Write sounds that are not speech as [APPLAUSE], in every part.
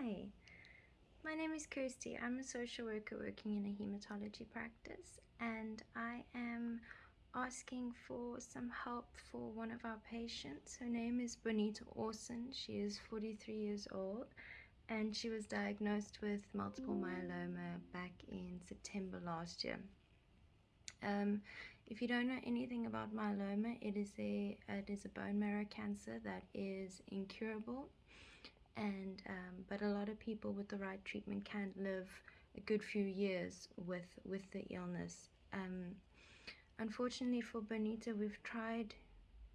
Hi, my name is Kirsty. I'm a social worker working in a hematology practice and I am asking for some help for one of our patients. Her name is Bonita Orson. She is 43 years old and she was diagnosed with multiple myeloma back in September last year. Um, if you don't know anything about myeloma, it is a it is a bone marrow cancer that is incurable and but a lot of people with the right treatment can live a good few years with with the illness. Um, unfortunately for Bonita we've tried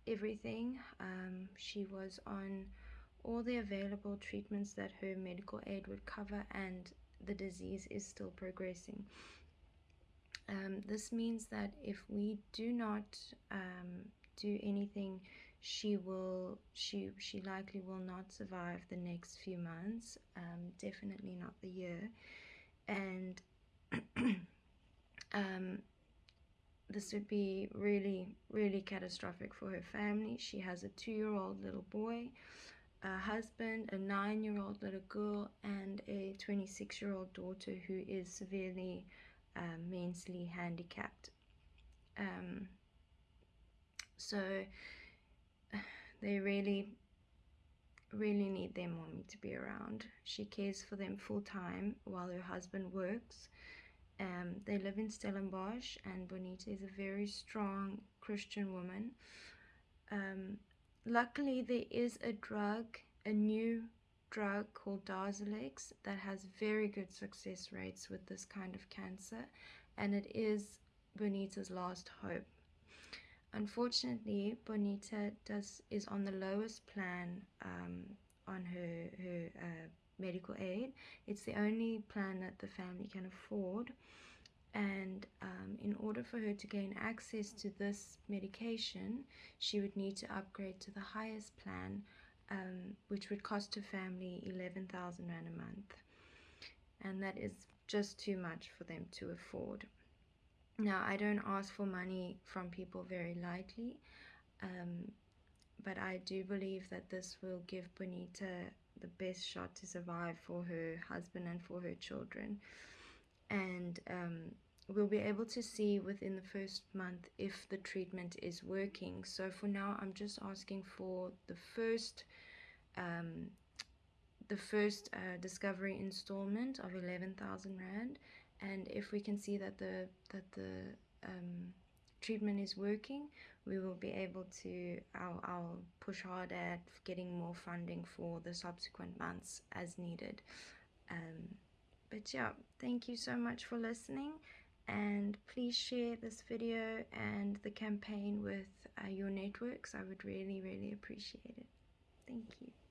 everything. Um, she was on all the available treatments that her medical aid would cover and the disease is still progressing. Um, this means that if we do not um, do anything she will she she likely will not survive the next few months um, definitely not the year. And [CLEARS THROAT] um, this would be really really catastrophic for her family. She has a two-year-old little boy a husband a nine-year-old little girl and a 26-year-old daughter who is severely um, mentally handicapped. Um, so they really really need their mommy to be around. She cares for them full time while her husband works. Um, they live in Stellenbosch and Bonita is a very strong Christian woman. Um, luckily there is a drug a new drug called Darzalex that has very good success rates with this kind of cancer and it is Bonita's last hope Unfortunately, Bonita does is on the lowest plan um, on her her uh, medical aid. It's the only plan that the family can afford, and um, in order for her to gain access to this medication, she would need to upgrade to the highest plan, um, which would cost her family eleven thousand rand a month, and that is just too much for them to afford. Now, I don't ask for money from people very lightly, um, but I do believe that this will give Bonita the best shot to survive for her husband and for her children. And um, we'll be able to see within the first month if the treatment is working. So for now, I'm just asking for the first um, the first uh, discovery installment of 11,000 Rand and if we can see that the that the um, treatment is working we will be able to I'll, I'll push hard at getting more funding for the subsequent months as needed. Um, but yeah thank you so much for listening. And please share this video and the campaign with uh, your networks. I would really really appreciate it. Thank you